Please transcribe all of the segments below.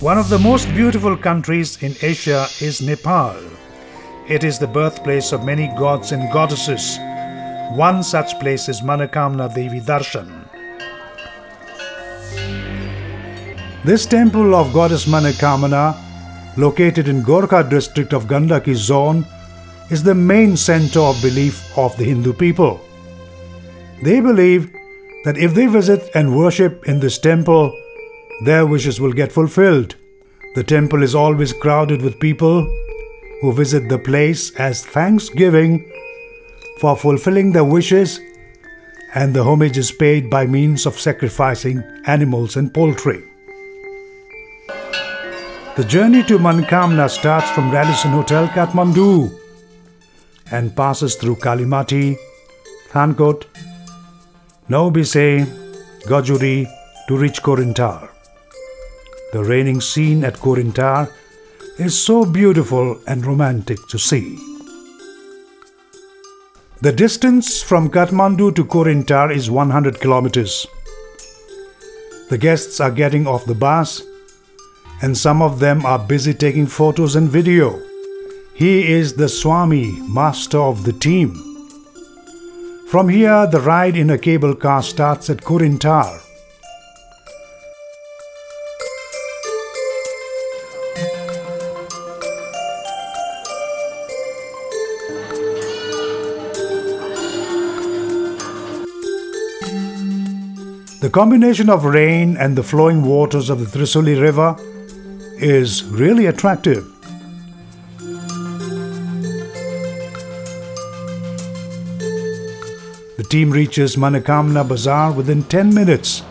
One of the most beautiful countries in Asia is Nepal. It is the birthplace of many gods and goddesses. One such place is Manokamana Devi Darshan. This temple of goddess Manokamana, located in Gorkha district of Gandaki zone, is the main center of belief of the Hindu people. They believe that if they visit and worship in this temple, their wishes will get fulfilled. The temple is always crowded with people who visit the place as thanksgiving for fulfilling their wishes, and the homage is paid by means of sacrificing animals and poultry. The journey to Manokamana starts from Radisson Hotel, Kathmandu, and passes through Kalimati, Thankot, Naubise, Gajuri to reach Korintar. The raining scene at Korintar is so beautiful and romantic to see. The distance from Kathmandu to Korintar is 100 kilometers. The guests are getting off the bus and some of them are busy taking photos and video. He is the Swami, master of the team. From here, the ride in a cable car starts at Korintar. The combination of rain and the flowing waters of the Trisuli River is really attractive. The team reaches Manokamana Bazaar within 10 minutes.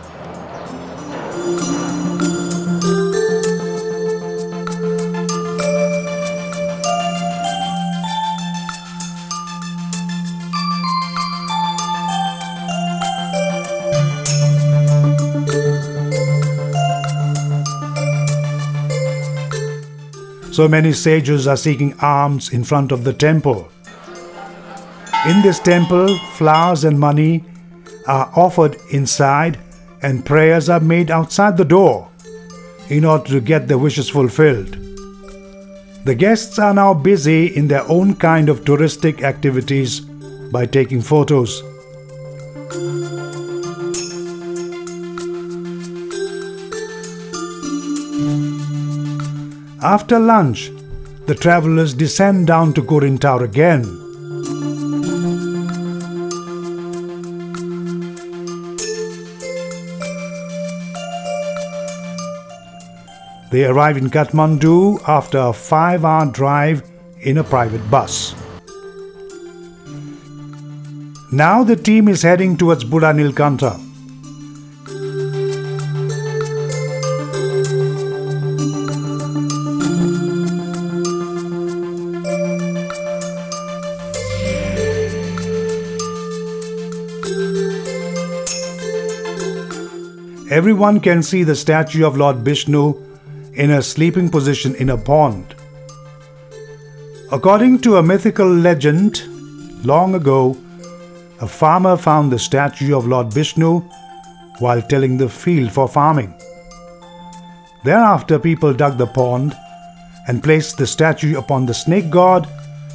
So many sages are seeking alms in front of the temple. In this temple, flowers and money are offered inside and prayers are made outside the door in order to get their wishes fulfilled. The guests are now busy in their own kind of touristic activities by taking photos. After lunch, the travelers descend down to Korintar again. They arrive in Kathmandu after a five hour drive in a private bus. Now the team is heading towards Buddha Nilkantha. Everyone can see the statue of Lord Vishnu in a sleeping position in a pond. According to a mythical legend, long ago, a farmer found the statue of Lord Vishnu while tilling the field for farming. Thereafter, people dug the pond and placed the statue upon the snake god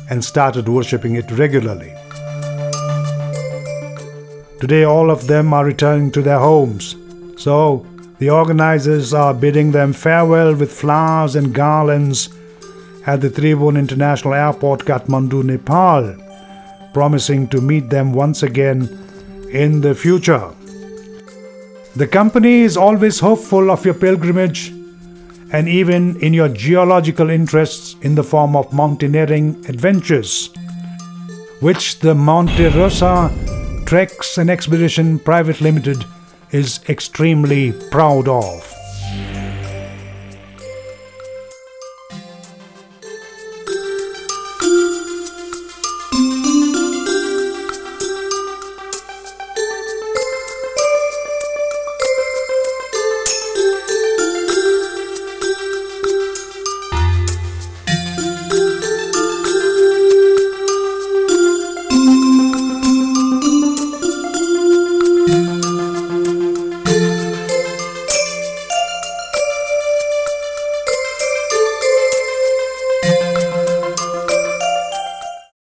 and started worshipping it regularly. Today, all of them are returning to their homes. So, the organizers are bidding them farewell with flowers and garlands at the Tribhuvan International Airport, Kathmandu, Nepal, promising to meet them once again in the future. The company is always hopeful of your pilgrimage and even in your geological interests in the form of mountaineering adventures, which the Monte Rosa Treks and Expedition Private Limited is extremely proud of.